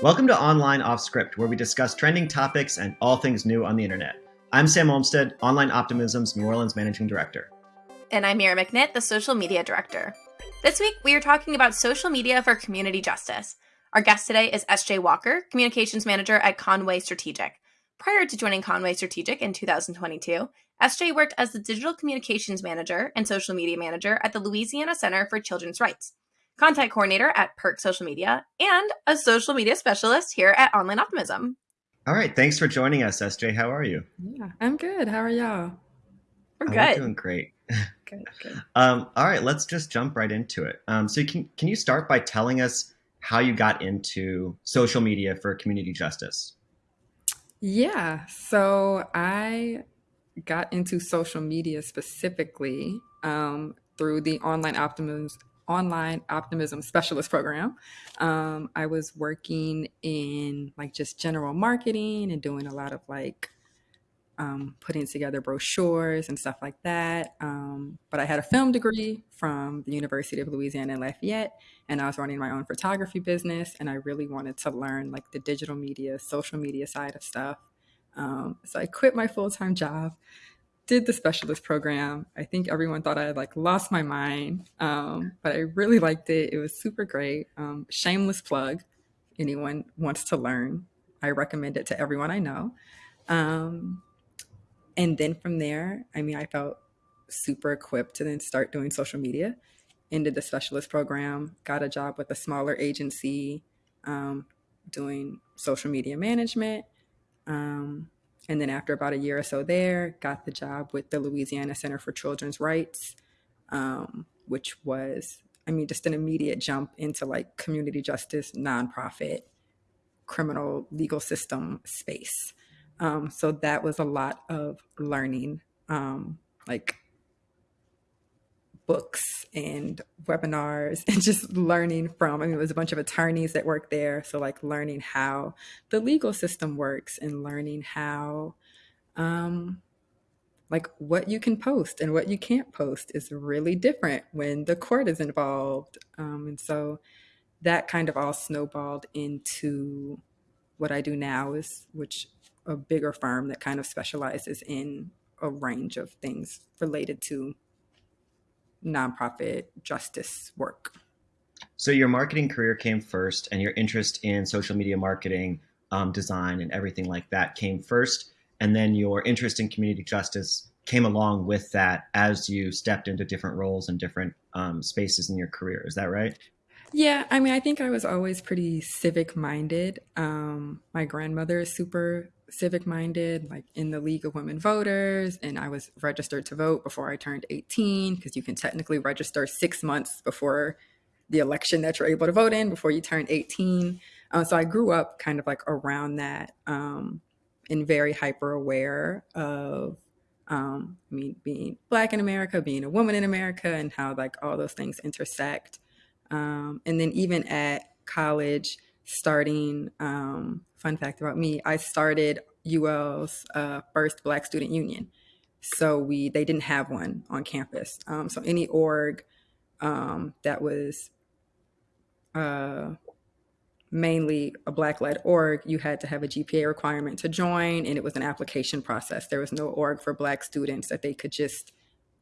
Welcome to Online Off Script, where we discuss trending topics and all things new on the internet. I'm Sam Olmstead, Online Optimism's New Orleans Managing Director. And I'm Mira McNitt, the Social Media Director. This week, we are talking about social media for community justice. Our guest today is SJ Walker, Communications Manager at Conway Strategic. Prior to joining Conway Strategic in 2022, SJ worked as the Digital Communications Manager and Social Media Manager at the Louisiana Center for Children's Rights content coordinator at Perk Social Media, and a social media specialist here at Online Optimism. All right. Thanks for joining us, SJ. How are you? Yeah, I'm good. How are y'all? We're good. We're doing great. good, good. Um, all right. Let's just jump right into it. Um, so, can, can you start by telling us how you got into social media for community justice? Yeah. So, I got into social media specifically um, through the Online Optimism online optimism specialist program. Um, I was working in like just general marketing and doing a lot of like um, putting together brochures and stuff like that. Um, but I had a film degree from the University of Louisiana in Lafayette, and I was running my own photography business. And I really wanted to learn like the digital media, social media side of stuff. Um, so I quit my full time job did the specialist program. I think everyone thought I had like lost my mind, um, but I really liked it. It was super great. Um, shameless plug. Anyone wants to learn, I recommend it to everyone I know. Um, and then from there, I mean, I felt super equipped to then start doing social media. Ended the specialist program, got a job with a smaller agency um, doing social media management. Um, and then after about a year or so there, got the job with the Louisiana Center for Children's Rights, um, which was, I mean, just an immediate jump into like community justice, nonprofit, criminal legal system space. Um, so that was a lot of learning, um, like books and webinars and just learning from i mean it was a bunch of attorneys that worked there. So like learning how the legal system works and learning how um like what you can post and what you can't post is really different when the court is involved. Um, and so that kind of all snowballed into what i do now is which a bigger firm that kind of specializes in a range of things related to nonprofit justice work. So your marketing career came first, and your interest in social media marketing, um, design, and everything like that came first, and then your interest in community justice came along with that as you stepped into different roles and different um, spaces in your career. Is that right? Yeah, I mean, I think I was always pretty civic minded. Um, my grandmother is super civic minded, like in the League of Women Voters, and I was registered to vote before I turned 18 because you can technically register six months before the election that you're able to vote in before you turn 18. Uh, so I grew up kind of like around that um, and very hyper aware of, um, I mean, being Black in America, being a woman in America, and how like all those things intersect. Um, and then even at college, starting um, fun fact about me i started ul's uh, first black student union. So we they didn't have one on campus. Um, so any org um, that was uh, mainly a black led org you had to have a gpa requirement to join and it was an application process. There was no org for black students that they could just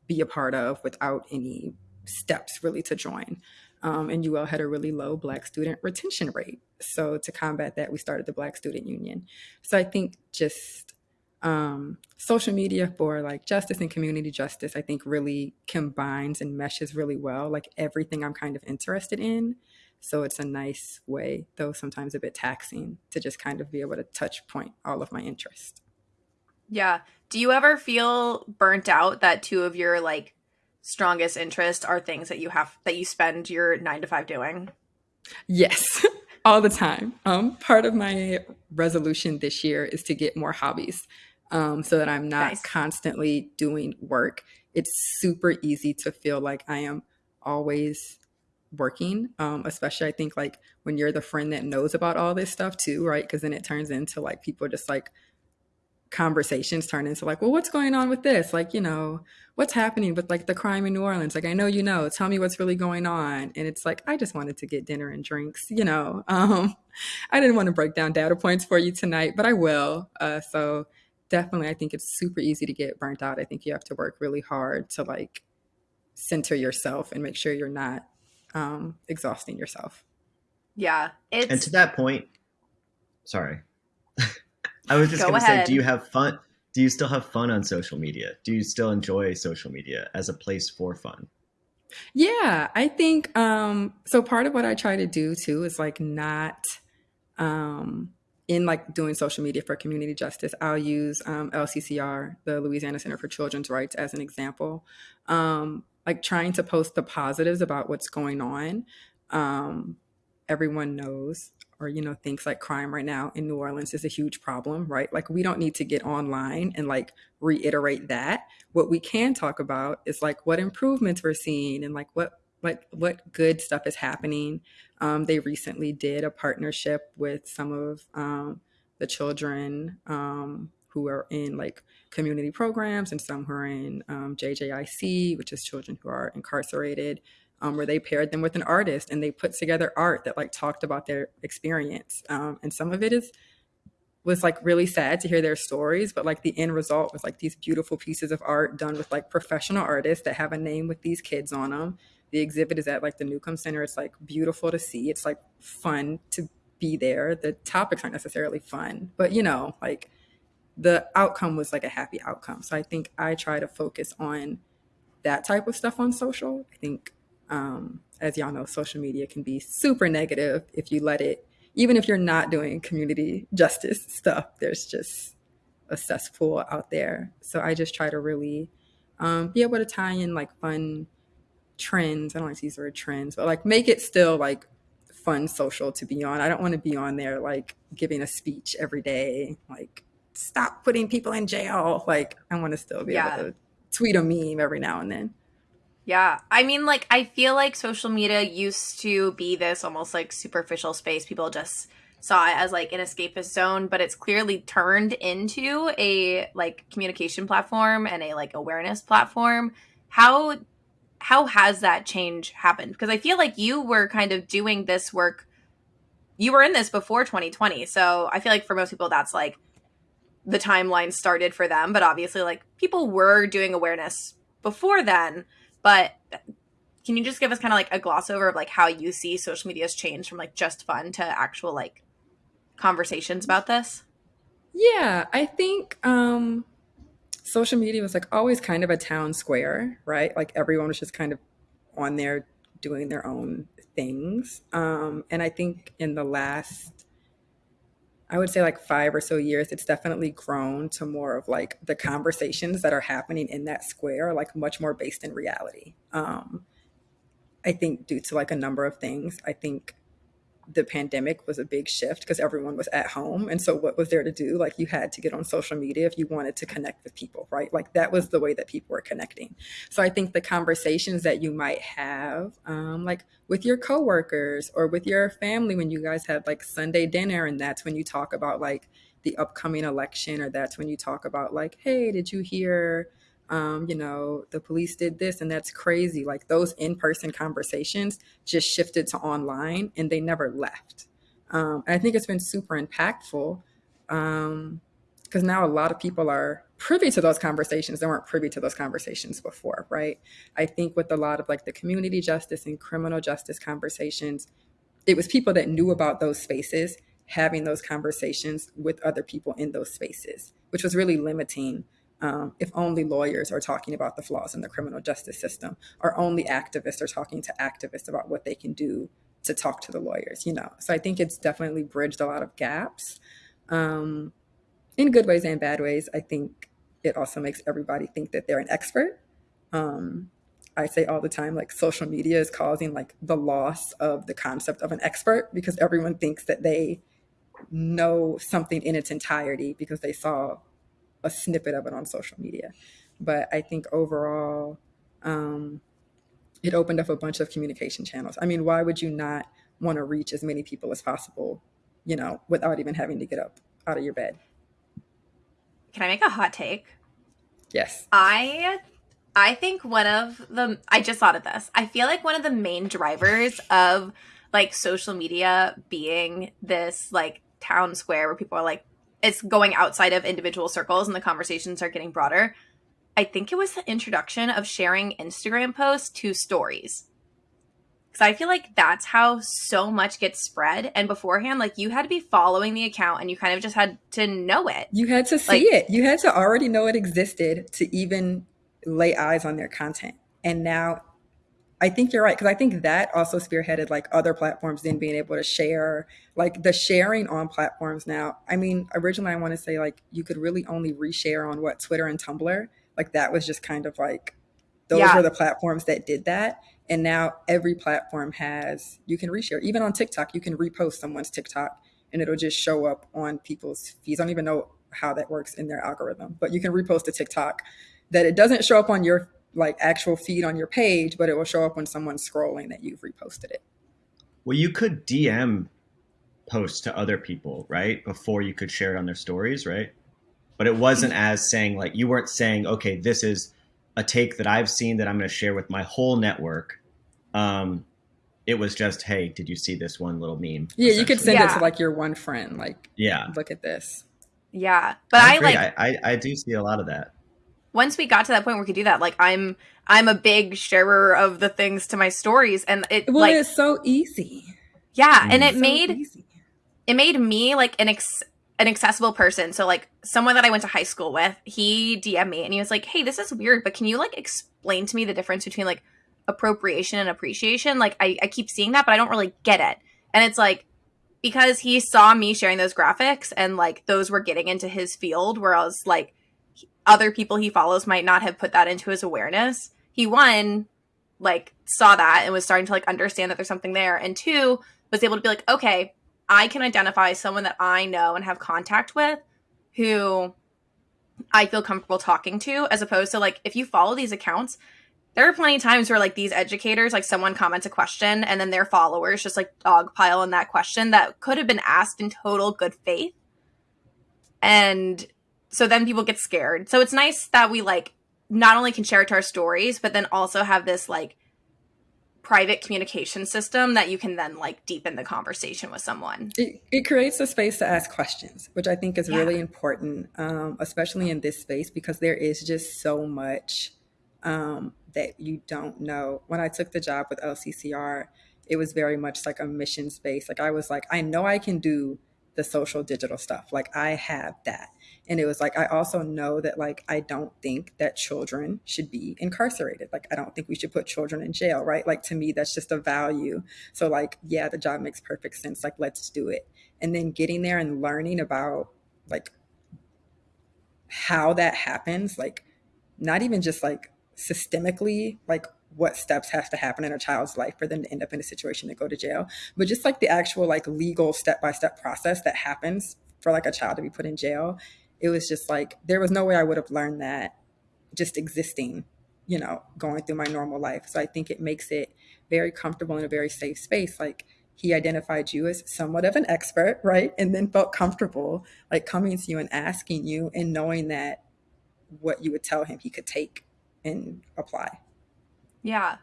be a part of without any steps really to join um, and UL had a really low Black student retention rate. So to combat that, we started the Black Student Union. So I think just um, social media for like justice and community justice, I think really combines and meshes really well, like everything I'm kind of interested in. So it's a nice way, though sometimes a bit taxing, to just kind of be able to touch point all of my interests. Yeah. Do you ever feel burnt out that two of your like strongest interest are things that you have that you spend your nine to five doing? Yes, all the time. Um, part of my resolution this year is to get more hobbies um, so that I'm not nice. constantly doing work. It's super easy to feel like I am always working um, especially i think like when you're the friend that knows about all this stuff too right because then it turns into like people just like conversations turn into like, well, what's going on with this? Like, you know, what's happening with like the crime in New Orleans? Like, I know you know, tell me what's really going on. And it's like, I just wanted to get dinner and drinks, you know. Um, I didn't want to break down data points for you tonight, but I will. Uh, so definitely, I think it's super easy to get burnt out. I think you have to work really hard to like center yourself and make sure you're not um, exhausting yourself. Yeah. It's... And to that point, sorry. I was just Go going to say, do you have fun? Do you still have fun on social media? Do you still enjoy social media as a place for fun? Yeah, I think um so part of what I try to do too is like not um in like doing social media for community justice, I'll use um, LCCR, the Louisiana Center for Children's Rights, as an example. Um, like trying to post the positives about what's going on. Um, everyone knows or you know things like crime right now in New Orleans is a huge problem, right? Like we don't need to get online and like reiterate that. What we can talk about is like what improvements we're seeing and like what what what good stuff is happening. Um, they recently did a partnership with some of um, the children um, who are in like community programs and some who are in um, JJIC, which is children who are incarcerated um, where they paired them with an artist and they put together art that like talked about their experience. Um, and some of it is was like really sad to hear their stories, but like the end result was like these beautiful pieces of art done with like professional artists that have a name with these kids on them. The exhibit is at like the Newcomb Center. It's like beautiful to see. It's like fun to be there. The topics aren't necessarily fun, but you know, like the outcome was like a happy outcome. So I think I try to focus on that type of stuff on social. I think um, as y'all know, social media can be super negative if you let it, even if you're not doing community justice stuff, there's just a cesspool out there. So I just try to really um, be able to tie in like fun trends. I don't like to use the word trends, but like make it still like fun social to be on. I don't want to be on there like giving a speech every day, like stop putting people in jail. Like I want to still be yeah. able to tweet a meme every now and then. Yeah. I mean, like, I feel like social media used to be this almost like superficial space. People just saw it as like an escapist zone, but it's clearly turned into a like communication platform and a like awareness platform. How how has that change happened? Because I feel like you were kind of doing this work you were in this before 2020. So I feel like for most people that's like the timeline started for them, but obviously like people were doing awareness before then. But can you just give us kind of like a gloss over of like how you see social media's changed from like just fun to actual like conversations about this? Yeah, I think um social media was like always kind of a town square, right? Like everyone was just kind of on there doing their own things. Um and I think in the last I would say like five or so years, it's definitely grown to more of like the conversations that are happening in that square, are like much more based in reality. Um, I think due to like a number of things. I think the pandemic was a big shift because everyone was at home. And so, what was there to do? Like, you had to get on social media if you wanted to connect with people, right? Like, that was the way that people were connecting. So, I think the conversations that you might have, um, like with your coworkers or with your family when you guys had like Sunday dinner, and that's when you talk about like the upcoming election, or that's when you talk about like, hey, did you hear? Um, you know, the police did this and that's crazy. Like those in person conversations just shifted to online and they never left. Um, I think it's been super impactful because um, now a lot of people are privy to those conversations they weren't privy to those conversations before, right? I think with a lot of like the community justice and criminal justice conversations, it was people that knew about those spaces having those conversations with other people in those spaces, which was really limiting um, if only lawyers are talking about the flaws in the criminal justice system, or only activists are talking to activists about what they can do to talk to the lawyers, you know. So I think it's definitely bridged a lot of gaps um, in good ways and bad ways. I think it also makes everybody think that they're an expert. Um, I say all the time, like social media is causing like the loss of the concept of an expert because everyone thinks that they know something in its entirety because they saw a snippet of it on social media. But I think overall, um, it opened up a bunch of communication channels. I mean, why would you not want to reach as many people as possible, you know, without even having to get up out of your bed? can I make a hot take? Yes. I I think one of the I just thought of this. I feel like one of the main drivers of like social media being this like town square where people are like it's going outside of individual circles and the conversations are getting broader. I think it was the introduction of sharing Instagram posts to stories. Because I feel like that's how so much gets spread. And beforehand, like you had to be following the account and you kind of just had to know it. You had to see like, it. You had to already know it existed to even lay eyes on their content. And now I think you're right because I think that also spearheaded like other platforms then being able to share like the sharing on platforms now. I mean, originally I want to say like you could really only reshare on what Twitter and Tumblr. Like that was just kind of like those yeah. were the platforms that did that. And now every platform has you can reshare. Even on TikTok, you can repost someone's TikTok and it'll just show up on people's feeds. I don't even know how that works in their algorithm, but you can repost a TikTok that it doesn't show up on your like actual feed on your page, but it will show up when someone's scrolling that you've reposted it. Well, you could DM posts to other people, right? Before you could share it on their stories, right? But it wasn't as saying like you weren't saying, okay, this is a take that I've seen that I'm going to share with my whole network. Um, it was just, hey, did you see this one little meme? Yeah, you could send yeah. it to like your one friend, like, yeah, look at this. Yeah, but I, I like I, I, I do see a lot of that. Once we got to that point where we could do that, like I'm I'm a big sharer of the things to my stories, and it well, like it's so easy. Yeah, and it so made easy. it made me like an ex- an accessible person. So like someone that I went to high school with, he DM'd me and he was like, "Hey, this is weird, but can you like explain to me the difference between like appropriation and appreciation? Like I, I keep seeing that, but I don't really get it." And it's like because he saw me sharing those graphics and like those were getting into his field, whereas like other people he follows might not have put that into his awareness. He one like saw that and was starting to like understand that there's something there, and two was able to be like, okay, I can identify someone that I know and have contact with who I feel comfortable talking to, as opposed to like if you follow these accounts, there are plenty of times where like these educators, like someone comments a question and then their followers just like dogpile on that question that could have been asked in total good faith. And so then people get scared. So it's nice that we like not only can share it to our stories, but then also have this like private communication system that you can then like deepen the conversation with someone. It, it creates a space to ask questions, which I think is yeah. really important, um, especially in this space because there is just so much um, that you don't know. When I took the job with LCCR, it was very much like a mission space. Like I was like, I know I can do the social digital stuff. Like I have that and it was like i also know that like i don't think that children should be incarcerated. Like i don't think we should put children in jail right? Like to me that's just a value. So like yeah the job makes perfect sense. Like let's do it. And then getting there and learning about like how that happens like not even just like systemically like what steps have to happen in a child's life for them to end up in a situation to go to jail but just like the actual like legal step-by-step process that happens for like a child to be put in jail it was just like there was no way I would have learned that just existing, you know, going through my normal life. So I think it makes it very comfortable in a very safe space. Like he identified you as somewhat of an expert, right? And then felt comfortable like coming to you and asking you and knowing that what you would tell him he could take and apply. Yeah.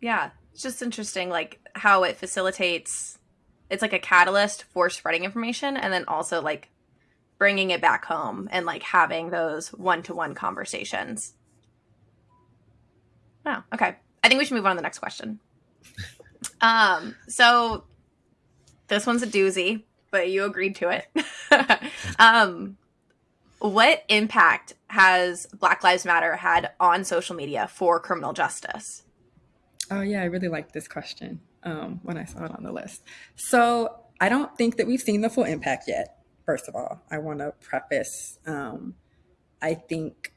Yeah. It's just interesting like how it facilitates it's like a catalyst for spreading information and then also like bringing it back home and like having those one-to-one conversations. Oh, okay. I think we should move on to the next question. um, so this one's a doozy, but you agreed to it. um, what impact has Black Lives Matter had on social media for criminal justice? Oh yeah, I really liked this question um, when I saw it on the list. So I don't think that we've seen the full impact yet first of all, I want to preface um, I think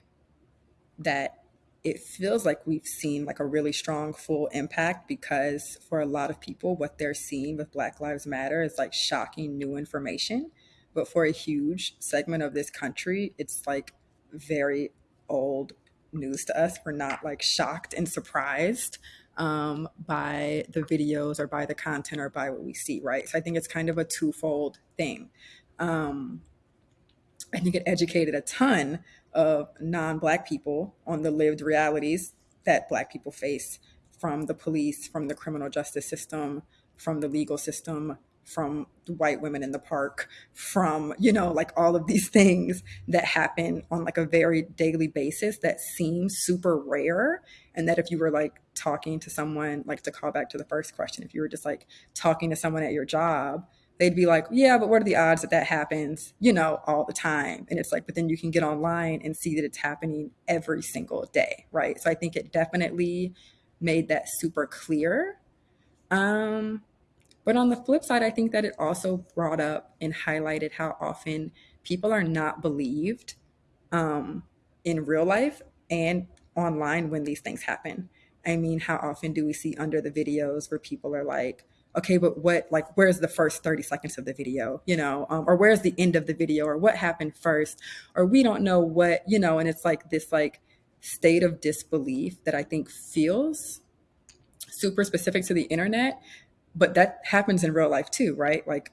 that it feels like we've seen like a really strong full impact because for a lot of people what they're seeing with black lives matter is like shocking new information. But for a huge segment of this country it's like very old news to us. We're not like shocked and surprised um, by the videos or by the content or by what we see right? So i think it's kind of a twofold thing um, I think it educated a ton of non-black people on the lived realities that black people face from the police, from the criminal justice system, from the legal system, from the white women in the park, from, you know, like all of these things that happen on like a very daily basis that seem super rare. And that if you were like talking to someone, like to call back to the first question, if you were just like talking to someone at your job, they'd be like, yeah, but what are the odds that that happens, you know, all the time? And it's like, but then you can get online and see that it's happening every single day, right? So I think it definitely made that super clear. Um, but on the flip side, I think that it also brought up and highlighted how often people are not believed um, in real life and online when these things happen. I mean, how often do we see under the videos where people are like, okay, but what, like, where's the first 30 seconds of the video, you know, um, or where's the end of the video, or what happened first, or we don't know what, you know, and it's like this, like, state of disbelief that I think feels super specific to the internet but that happens in real life too, right? Like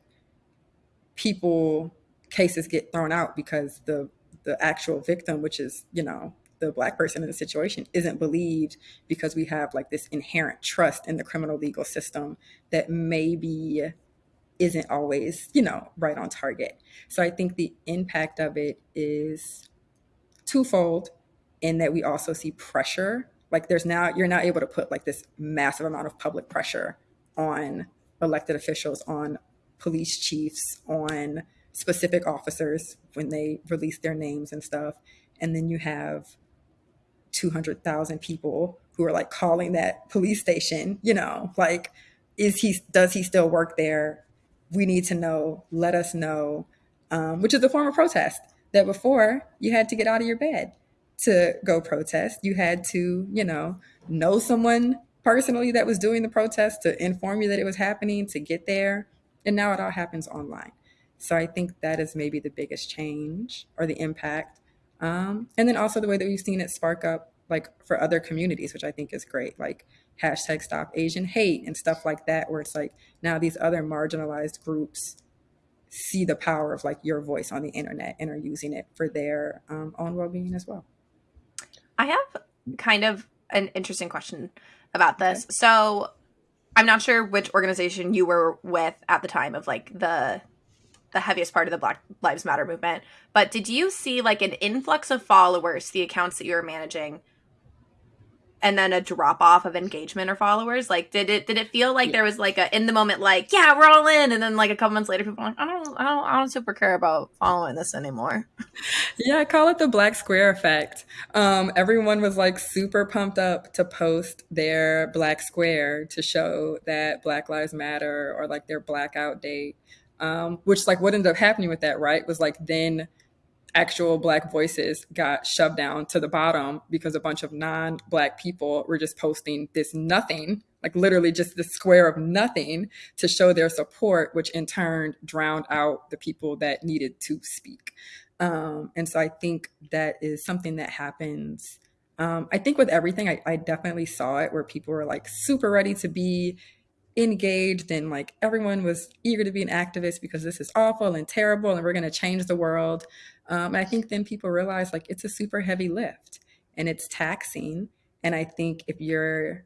people cases get thrown out because the the actual victim, which is, you know, the black person in the situation isn't believed because we have like this inherent trust in the criminal legal system that maybe isn't always, you know, right on target. So I think the impact of it is twofold in that we also see pressure. Like there's now you're now able to put like this massive amount of public pressure on elected officials, on police chiefs, on specific officers when they release their names and stuff. And then you have 200,000 people who are like calling that police station, you know, like, is he, does he still work there? We need to know, let us know, um, which is a form of protest that before you had to get out of your bed to go protest. You had to, you know, know someone personally that was doing the protest to inform you that it was happening to get there. And now it all happens online. So I think that is maybe the biggest change or the impact. Um, and then also the way that we've seen it spark up like for other communities, which I think is great, like hashtag stop Asian hate and stuff like that, where it's like now these other marginalized groups see the power of like your voice on the internet and are using it for their um, own well-being as well. I have kind of an interesting question about this. Okay. So I'm not sure which organization you were with at the time of like the the heaviest part of the Black Lives Matter movement, but did you see like an influx of followers the accounts that you were managing and then a drop off of engagement or followers? Like, did it did it feel like yeah. there was like a in the moment like yeah we're all in, and then like a couple months later people like I don't I don't I don't super care about following this anymore. Yeah, I call it the black square effect. Um, everyone was like super pumped up to post their black square to show that Black Lives Matter or like their blackout date. Um, which like what ended up happening with that, right? Was like then actual black voices got shoved down to the bottom because a bunch of non-black people were just posting this nothing like literally just the square of nothing to show their support which in turn drowned out the people that needed to speak um, and so i think that is something that happens um, i think with everything I, I definitely saw it where people were like super ready to be engaged and like everyone was eager to be an activist because this is awful and terrible and we're going to change the world um, I think then people realize like it's a super heavy lift and it's taxing. And I think if you're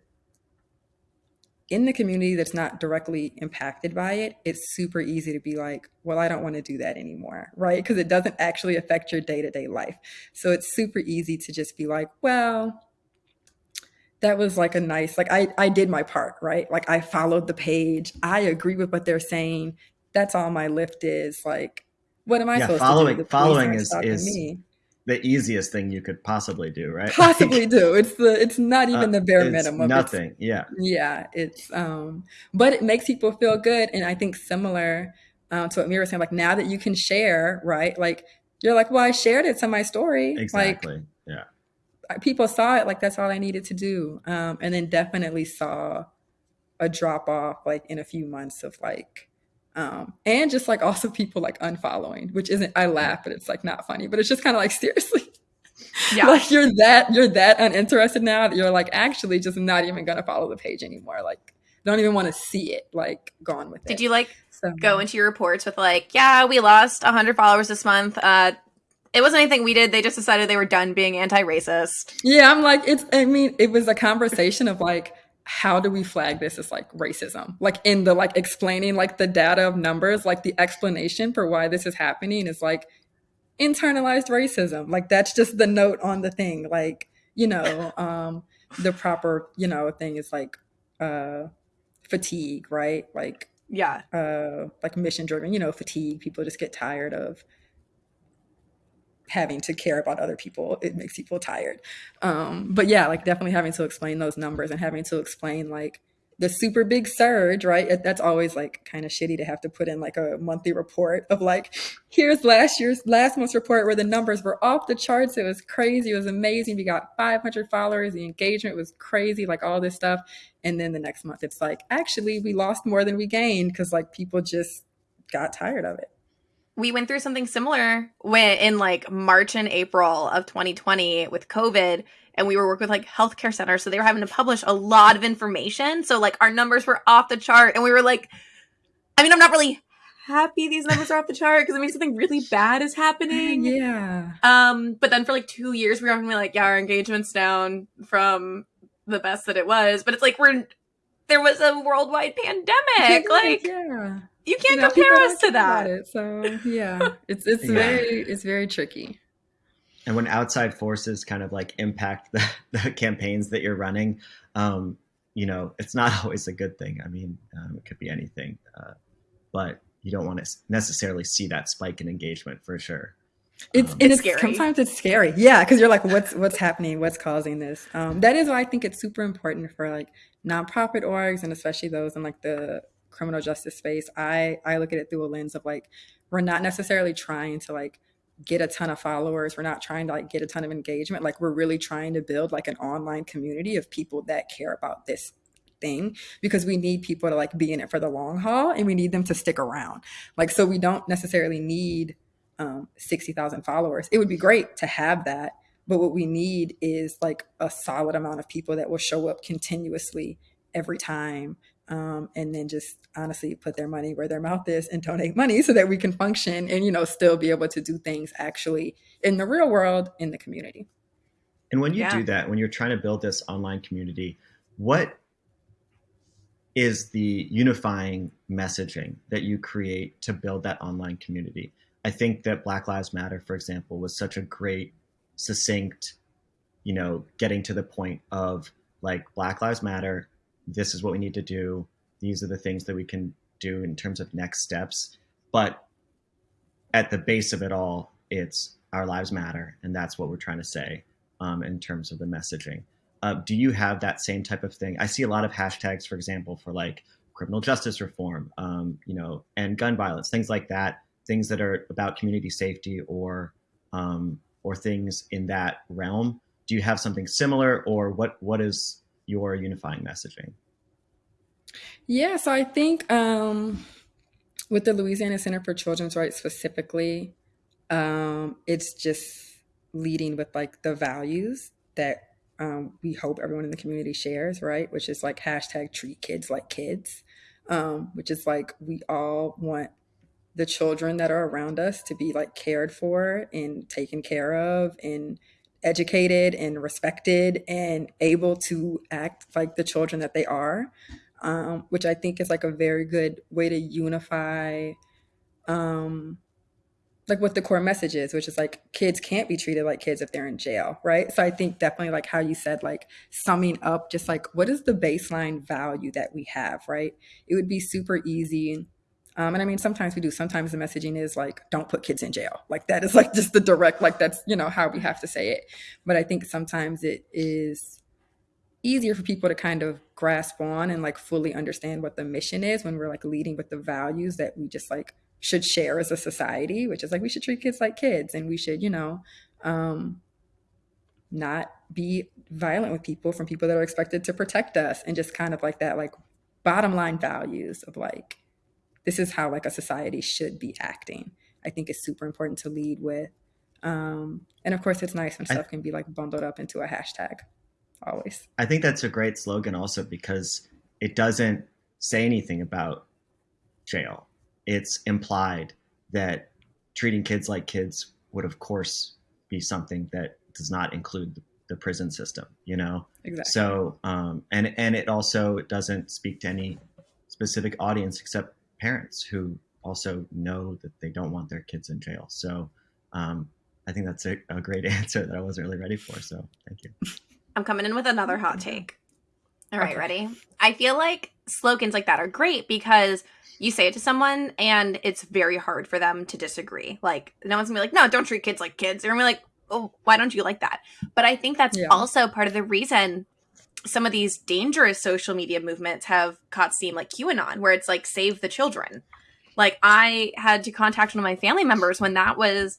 in the community that's not directly impacted by it, it's super easy to be like, well, I don't want to do that anymore, right? Because it doesn't actually affect your day to day life. So it's super easy to just be like, well, that was like a nice, like I, I did my part, right? Like I followed the page. I agree with what they're saying. That's all my lift is. Like, what am I yeah, supposed following, to do? Following is, is the easiest thing you could possibly do, right? Possibly do. It's the it's not even uh, the bare minimum. Nothing. It's, yeah. Yeah. It's um, but it makes people feel good, and I think similar um, to what Mira was saying. Like now that you can share, right? Like you're like, well, I shared it to my story. Exactly. Like, yeah. People saw it like that's all I needed to do, um, and then definitely saw a drop off like in a few months of like um, and just like also people like unfollowing, which isn't I laugh, but it's like not funny, but it's just kind of like seriously. Yeah. like you're that you're that uninterested now that you're like actually just not even gonna follow the page anymore. Like don't even want to see it. Like gone with it. Did you like so, go into your reports with like, yeah, we lost hundred followers this month. Uh it wasn't anything we did. They just decided they were done being anti-racist. Yeah, I'm like, it's. I mean, it was a conversation of like, how do we flag this as like racism? Like in the like explaining like the data of numbers, like the explanation for why this is happening is like internalized racism. Like that's just the note on the thing. Like you know, um, the proper you know thing is like uh, fatigue, right? Like yeah, uh, like mission driven. You know, fatigue. People just get tired of having to care about other people it makes people tired. Um but yeah like definitely having to explain those numbers and having to explain like the super big surge right? That's always like kind of shitty to have to put in like a monthly report of like here's last year's last month's report where the numbers were off the charts. It was crazy. It was amazing. We got 500 followers. The engagement was crazy like all this stuff. And then the next month it's like actually we lost more than we gained because like people just got tired of it we went through something similar when in like March and April of 2020 with COVID and we were working with like healthcare centers so they were having to publish a lot of information so like our numbers were off the chart and we were like I mean I'm not really happy these numbers are off the chart because it means something really bad is happening. Yeah. Um but then for like 2 years we were be like yeah our engagement's down from the best that it was but it's like we're there was a worldwide pandemic like yeah you can't you know, compare us to that. It, so yeah, it's it's yeah. very it's very tricky. And when outside forces kind of like impact the, the campaigns that you're running, um, you know, it's not always a good thing. I mean, um, it could be anything, uh, but you don't want to necessarily see that spike in engagement for sure. It's um, it's, scary. Sometimes it's scary, yeah, because you're like, what's what's happening? What's causing this? Um, that is why I think it's super important for like nonprofit orgs and especially those in like the criminal justice space, I I look at it through a lens of like we're not necessarily trying to like get a ton of followers. We're not trying to like get a ton of engagement. Like we're really trying to build like an online community of people that care about this thing because we need people to like be in it for the long haul and we need them to stick around. Like so we don't necessarily need um 60,000 followers. It would be great to have that, but what we need is like a solid amount of people that will show up continuously every time um, and then just honestly put their money where their mouth is and donate money so that we can function and you know still be able to do things actually in the real world in the community and when you yeah. do that when you're trying to build this online community what is the unifying messaging that you create to build that online community i think that black lives matter for example was such a great succinct you know getting to the point of like black lives matter this is what we need to do. These are the things that we can do in terms of next steps. But at the base of it all, it's our lives matter, and that's what we're trying to say um, in terms of the messaging. Uh, do you have that same type of thing? I see a lot of hashtags, for example, for like criminal justice reform, um, you know, and gun violence, things like that. Things that are about community safety or um, or things in that realm. Do you have something similar, or what? What is your unifying messaging? Yeah, so I think um, with the Louisiana Center for Children's Rights specifically, um, it's just leading with like the values that um, we hope everyone in the community shares, right? Which is like hashtag treat kids like kids, um, which is like we all want the children that are around us to be like cared for and taken care of and educated and respected and able to act like the children that they are, um, which I think is like a very good way to unify, um, like what the core message is, which is like kids can't be treated like kids if they're in jail, right? So I think definitely like how you said, like summing up, just like what is the baseline value that we have, right? It would be super easy um, and I mean, sometimes we do. Sometimes the messaging is like, don't put kids in jail. Like that is like just the direct, like that's, you know, how we have to say it. But I think sometimes it is easier for people to kind of grasp on and like fully understand what the mission is when we're like leading with the values that we just like should share as a society, which is like we should treat kids like kids and we should, you know, um, not be violent with people from people that are expected to protect us and just kind of like that, like bottom line values of like, this is how like a society should be acting. I think it's super important to lead with. Um, and of course, it's nice when stuff I, can be like bundled up into a hashtag. Always. I think that's a great slogan also because it doesn't say anything about jail. It's implied that treating kids like kids would of course be something that does not include the, the prison system. You know, exactly. So um, and and it also doesn't speak to any specific audience except parents who also know that they don't want their kids in jail. So um, I think that's a, a, great answer that I wasn't really ready for. So thank you. I'm coming in with another hot take. All right, okay. ready? I feel like slogans like that are great because you say it to someone and it's very hard for them to disagree. Like, no one's gonna be like, no, don't treat kids like kids. They're gonna be like, oh, why don't you like that? But I think that's yeah. also part of the reason some of these dangerous social media movements have caught steam, like QAnon, where it's like, save the children. Like, I had to contact one of my family members when that was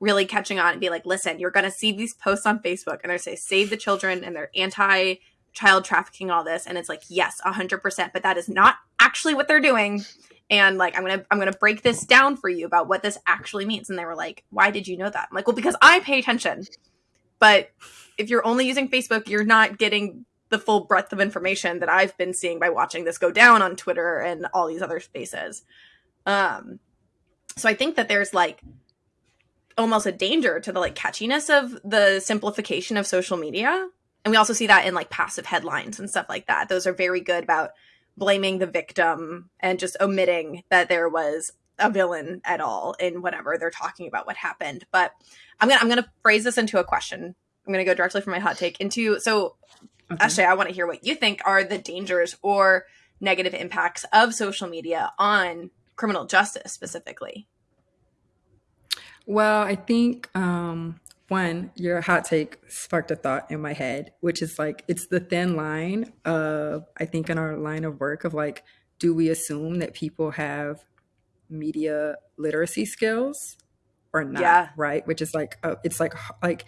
really catching on and be like, listen, you're going to see these posts on Facebook and they say save the children and they're anti child trafficking, all this. And it's like, yes, 100%, but that is not actually what they're doing. And like, I'm to, I'm to break this down for you about what this actually means. And they were like, why did you know that? I'm like, well, because I pay attention. But if you're only using Facebook, you're not getting the full breadth of information that I've been seeing by watching this go down on Twitter and all these other spaces. Um, so I think that there's like almost a danger to the like catchiness of the simplification of social media. And we also see that in like passive headlines and stuff like that. Those are very good about blaming the victim and just omitting that there was a villain at all in whatever they're talking about what happened. But I'm gonna I'm gonna phrase this into a question. I'm gonna go directly from my hot take into so okay. actually I want to hear what you think are the dangers or negative impacts of social media on criminal justice specifically. Well, I think um, one, your hot take sparked a thought in my head, which is like it's the thin line of I think in our line of work of like, do we assume that people have media literacy skills or not? Yeah. Right. Which is like uh, it's like like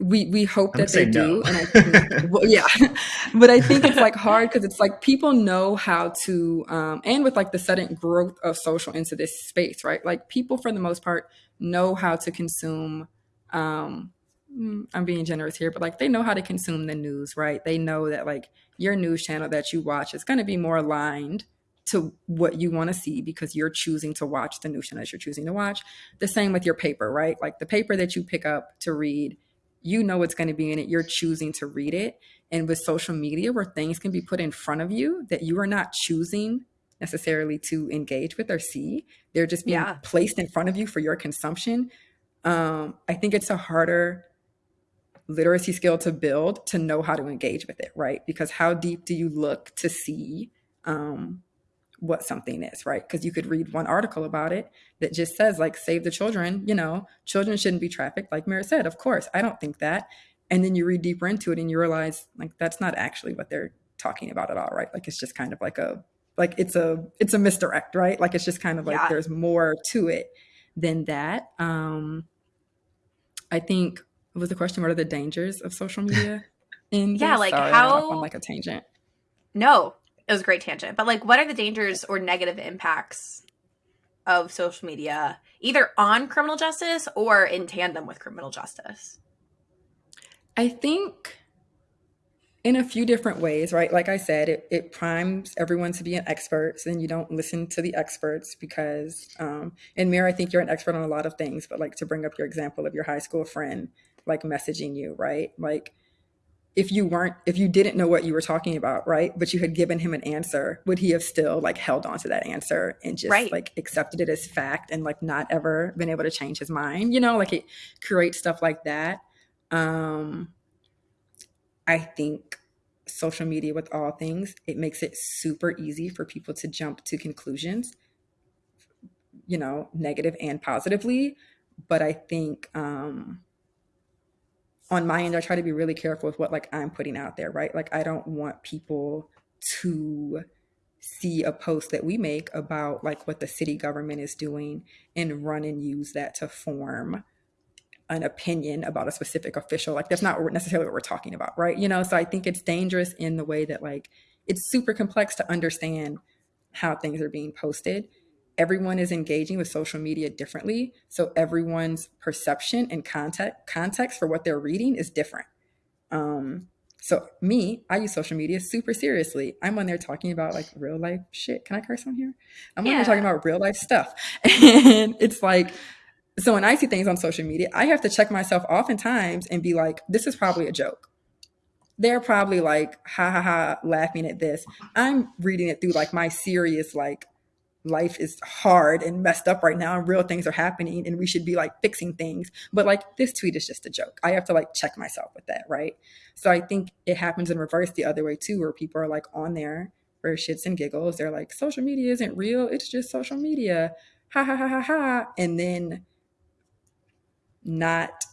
we we hope that they do and I think, well, yeah. But i think it's like hard because it's like people know how to um, and with like the sudden growth of social into this space right? Like people for the most part know how to consume um, mm, i'm being generous here but like they know how to consume the news right? They know that like your news channel that you watch is going to be more aligned to what you want to see because you're choosing to watch the news channel that you're choosing to watch. The same with your paper right? Like the paper that you pick up to read you know what's going to be in it. You're choosing to read it. And with social media, where things can be put in front of you that you are not choosing necessarily to engage with or see, they're just being yeah. placed in front of you for your consumption. Um, I think it's a harder literacy skill to build to know how to engage with it, right? Because how deep do you look to see um, what something is, right? Because you could read one article about it that just says, like, save the children, you know, children shouldn't be trafficked, like Mary said. Of course, I don't think that. And then you read deeper into it and you realize, like, that's not actually what they're talking about at all, right? Like, it's just kind of like a, like, it's a, it's a misdirect, right? Like, it's just kind of like yeah. there's more to it than that. Um, I think, was the question, what are the dangers of social media? In yeah, like Sorry, how, on like a tangent. No, it was a great tangent. But like, what are the dangers or negative impacts of social media, either on criminal justice or in tandem with criminal justice? I think in a few different ways, right? Like I said, it, it primes everyone to be an expert, and you don't listen to the experts because, um, and Mir, I think you're an expert on a lot of things, but like to bring up your example of your high school friend, like messaging you, right? Like if you weren't if you didn't know what you were talking about right but you had given him an answer would he have still like held on to that answer and just right. like accepted it as fact and like not ever been able to change his mind you know like it creates stuff like that um i think social media with all things it makes it super easy for people to jump to conclusions you know negative and positively but i think um on my end, I try to be really careful with what like I'm putting out there, right? Like I don't want people to see a post that we make about like what the city government is doing and run and use that to form an opinion about a specific official. Like that's not necessarily what we're talking about, right? You know, so I think it's dangerous in the way that like it's super complex to understand how things are being posted everyone is engaging with social media differently. So everyone's perception and context context for what they're reading is different. Um, so me, I use social media super seriously. I'm on there talking about like real life shit. Can I curse on here? I'm yeah. on there talking about real life stuff. And it's like So when I see things on social media, I have to check myself oftentimes and be like, this is probably a joke. They're probably like, ha ha ha, laughing at this. I'm reading it through like my serious, like, life is hard and messed up right now and real things are happening and we should be like fixing things. But like this tweet is just a joke. I have to like check myself with that right? So i think it happens in reverse the other way too where people are like on there for shits and giggles. They're like social media isn't real. It's just social media. Ha ha ha ha ha. And then not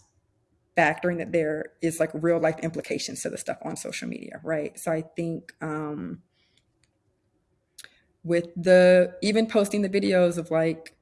factoring that there is like real life implications to the stuff on social media right? So i think um with the even posting the videos of like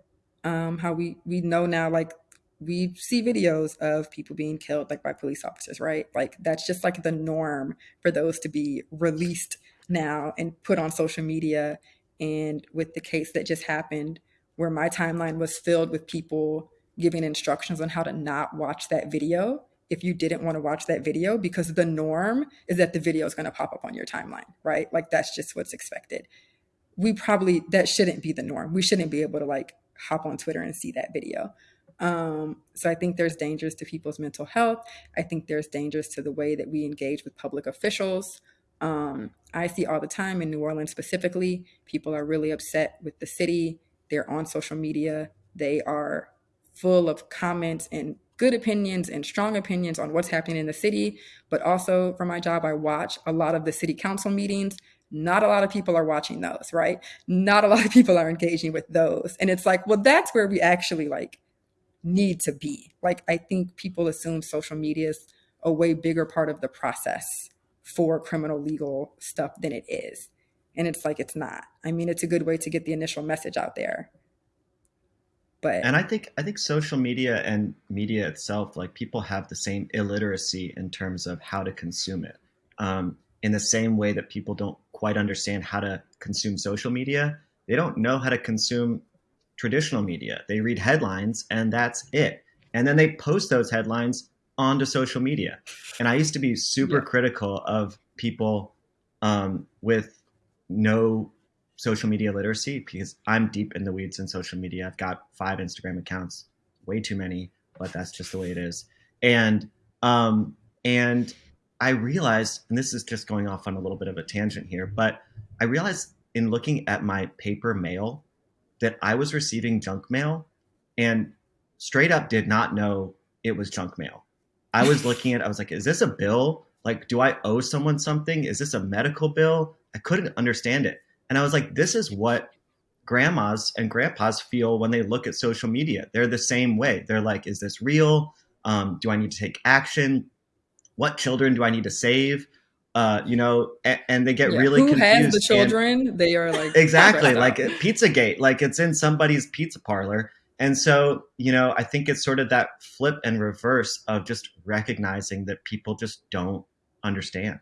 um, how we we know now like we see videos of people being killed like by police officers right? Like that's just like the norm for those to be released now and put on social media. And with the case that just happened where my timeline was filled with people giving instructions on how to not watch that video if you didn't want to watch that video because the norm is that the video is going to pop up on your timeline right? Like that's just what's expected we probably that shouldn't be the norm. We shouldn't be able to like hop on Twitter and see that video. Um, so I think there's dangers to people's mental health. I think there's dangers to the way that we engage with public officials. Um, I see all the time in New Orleans specifically, people are really upset with the city. They're on social media. They are full of comments and good opinions and strong opinions on what's happening in the city. But also, for my job, I watch a lot of the city council meetings not a lot of people are watching those, right? Not a lot of people are engaging with those. And it's like, well, that's where we actually like need to be. Like, I think people assume social media is a way bigger part of the process for criminal legal stuff than it is. And it's like, it's not. I mean, it's a good way to get the initial message out there. But and I think I think social media and media itself, like people have the same illiteracy in terms of how to consume it. Um, in the same way that people don't quite understand how to consume social media, they don't know how to consume traditional media. They read headlines and that's it. And then they post those headlines onto social media. And I used to be super yeah. critical of people um, with no social media literacy because I'm deep in the weeds in social media. I've got five Instagram accounts, way too many, but that's just the way it is. And um, and I realized, and this is just going off on a little bit of a tangent here, but I realized in looking at my paper mail that I was receiving junk mail and straight up did not know it was junk mail. I was looking at, I was like, is this a bill? Like, do I owe someone something? Is this a medical bill? I couldn't understand it. And I was like, this is what grandmas and grandpas feel when they look at social media. They're the same way. They're like, is this real? Um, do I need to take action? What children do I need to save? Uh, you know, and, and they get yeah, really who confused. has the children? And, they are like exactly like Pizzagate, like it's in somebody's pizza parlor. And so, you know, I think it's sort of that flip and reverse of just recognizing that people just don't understand.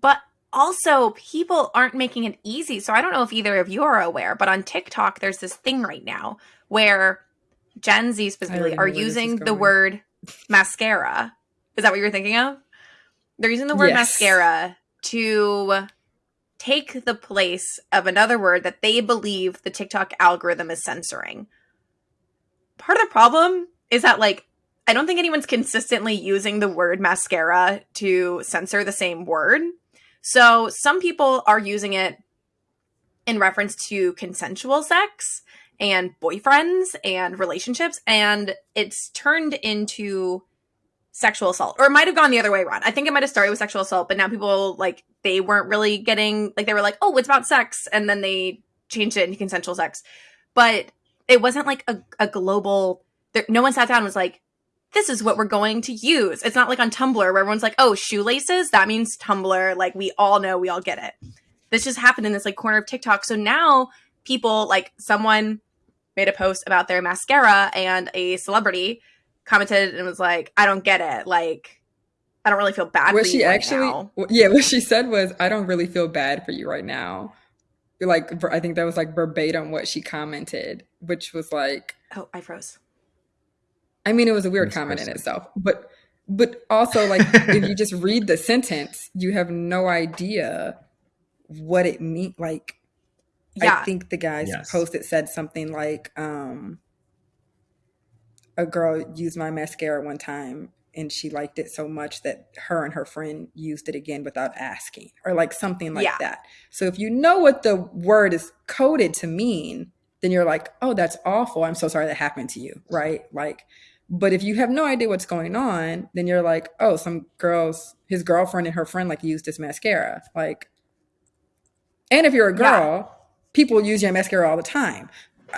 But also, people aren't making it easy. So I don't know if either of you are aware, but on TikTok, there's this thing right now where Gen Z specifically are using the word mascara is that what you're thinking of? They're using the word yes. mascara to take the place of another word that they believe the TikTok algorithm is censoring. Part of the problem is that, like, I don't think anyone's consistently using the word mascara to censor the same word. So some people are using it in reference to consensual sex and boyfriends and relationships, and it's turned into sexual assault or it might have gone the other way around. I think it might have started with sexual assault but now people like they weren't really getting like they were like oh it's about sex and then they changed it into consensual sex. But it wasn't like a, a global there, no one sat down and was like this is what we're going to use. It's not like on tumblr where everyone's like oh shoelaces? That means tumblr. Like we all know we all get it. This just happened in this like corner of tiktok. So now people like someone made a post about their mascara and a celebrity commented and was like, I don't get it. Like, I don't really feel bad what she right actually, now. Yeah, what she said was, I don't really feel bad for you right now. Like, I think that was like verbatim what she commented, which was like, Oh, I froze. I mean, it was a weird comment in itself, but but also like if you just read the sentence, you have no idea what it means. Like, yeah. I think the guy's yes. post it said something like, um, a girl used my mascara one time and she liked it so much that her and her friend used it again without asking or like something like Yeah. that. So if you know what the word is coded to mean, then you're like, "Oh, that's awful. I'm so sorry that happened to you." Right? Like but if you have no idea what's going on, then you're like, "Oh, some girls his girlfriend and her friend like used this mascara." Like and if you're a Yeah. girl, people use your mascara all the time.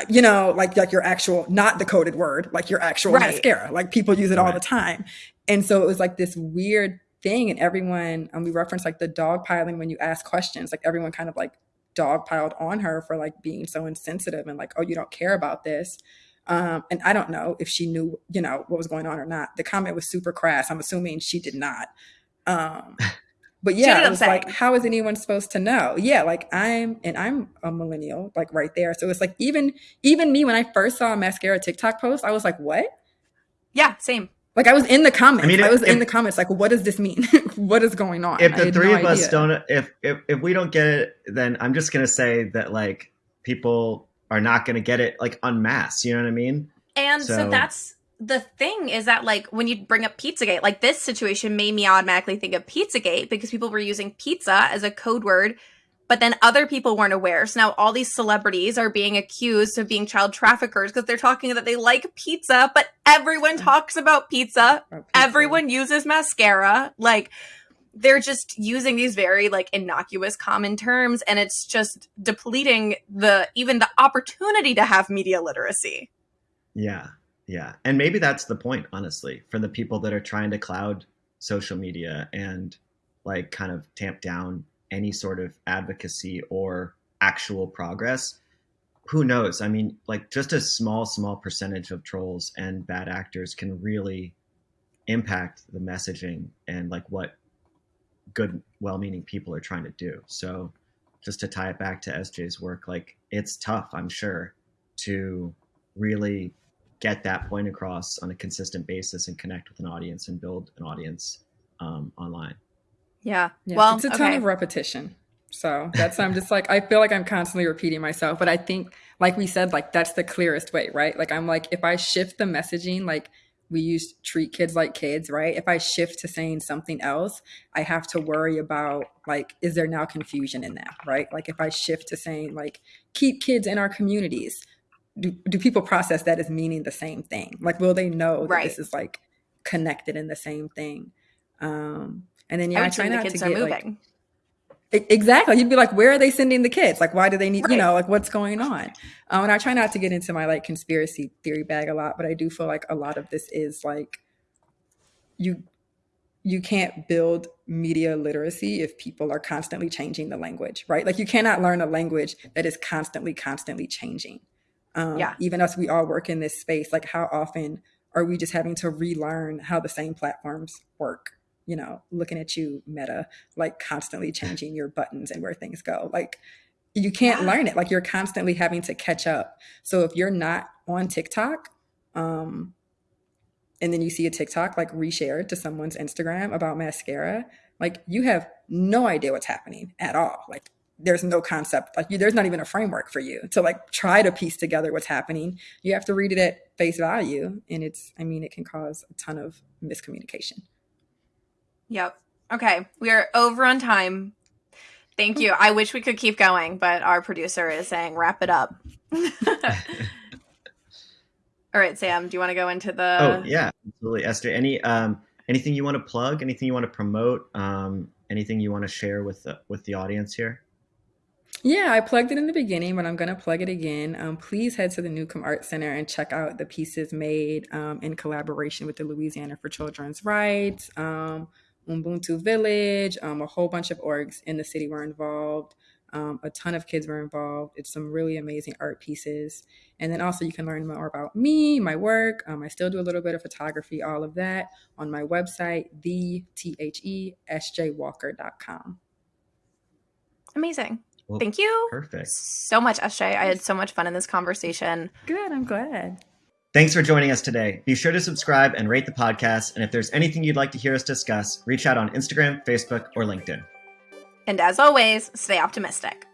You know, like like your actual, not the coded word, like your actual Right. mascara. Like people use it all the time, and so it was like this weird thing. And everyone, and we referenced like the dog piling when you ask questions. Like everyone kind of like dog piled on her for like being so insensitive and like, oh, you don't care about this. Um, and I don't know if she knew, you know, what was going on or not. The comment was super crass. I'm assuming she did not. Um, but yeah, ended it up was like, how is anyone supposed to know? Yeah, like I'm, and I'm a millennial, like right there. So it's like even even me when I first saw a mascara TikTok post, I was like, what? Yeah, same. Like I was in the comments. I, mean, I was if- in the comments. Like, what does this mean? what is going on? if the three no of us idea. don't if, if if we don't get it then i'm just gonna say that like people are not gonna get it like unmasked you know what i mean And so, So- that's the thing is that like when you bring up Pizzagate, like this situation made me automatically think of Pizzagate because people were using pizza as a code word, but then other people weren't aware. So now all these celebrities are being accused of being child traffickers because they're talking that they like pizza, but everyone talks about pizza. Pizza. Everyone uses mascara. Like they're just using these very like innocuous common terms and it's just depleting the even the opportunity to have media literacy. yeah yeah and maybe that's the point honestly for the people that are trying to cloud social media and like kind of tamp down any sort of advocacy or actual progress. Who knows? I mean like just a small small percentage of trolls and bad actors can really impact the messaging and like what good well-meaning people are trying to do. So just to tie it back to sj's work like it's tough i'm sure to really get that point across on a consistent basis and connect with an audience and build an audience um, online Yeah. Yeah, well, it's a ton okay. of repetition. So that's I'm just like I feel like I'm constantly repeating myself, but I think like we said, like that's the clearest way, right? Like I'm like if I shift the messaging, like we use treat kids like kids, right? If I shift to saying something else, I have to worry about like is there now confusion in that, right? Like if I shift to saying like keep kids in our communities, do, do people process that as meaning the same thing? Like will they know that Right. this is like connected in the same thing? Um and then I yeah, I, would try not kids to are get moving. E- Exactly. You'd be like, where are they sending the kids? Like, why do they need, Right. you know, like what's going on? Um, and I try not to get into my like conspiracy theory bag a lot, but I do feel like a lot of this is like you you can't build media literacy if people are constantly changing the language, right? Like you cannot learn a language that is constantly, constantly changing. Um, Yeah. Even as we all work in this space, like how often are we just having to relearn how the same platforms work? You know, looking at you, Meta, like constantly changing your buttons and where things go. Like you can't Yeah. learn it. Like you're constantly having to catch up. So if you're not on TikTok, um, and then you see a TikTok like reshared to someone's Instagram about mascara, like you have no idea what's happening at all. Like there's no concept, like you, there's not even a framework for you to like try to piece together what's happening. You have to read it at face value, and it's, I mean, it can cause a ton of miscommunication. Yep. Okay. We are over on time. Thank you. I wish we could keep going, but our producer is saying wrap it up. All right, Sam, do you want to go into the oh yeah absolutely esther any um, anything you want to plug anything you want to promote um, anything you want to share with the, with the audience here Yeah, I plugged it in the beginning, but I'm going to plug it again. Um, please head to the Newcomb Art Center and check out the pieces made um, in collaboration with the Louisiana for Children's Rights, um, Ubuntu Village, um, a whole bunch of orgs in the city were involved. Um, a ton of kids were involved. It's some really amazing art pieces. And then also, you can learn more about me, my work. Um, I still do a little bit of photography, all of that on my website, the T H E S J amazing? Well, Thank you perfect so much, SJ. I had so much fun in this conversation. Good, I'm glad. Thanks for joining us today. Be sure to subscribe and rate the podcast. And if there's anything you'd like to hear us discuss, reach out on Instagram, Facebook, or LinkedIn. And as always, stay optimistic.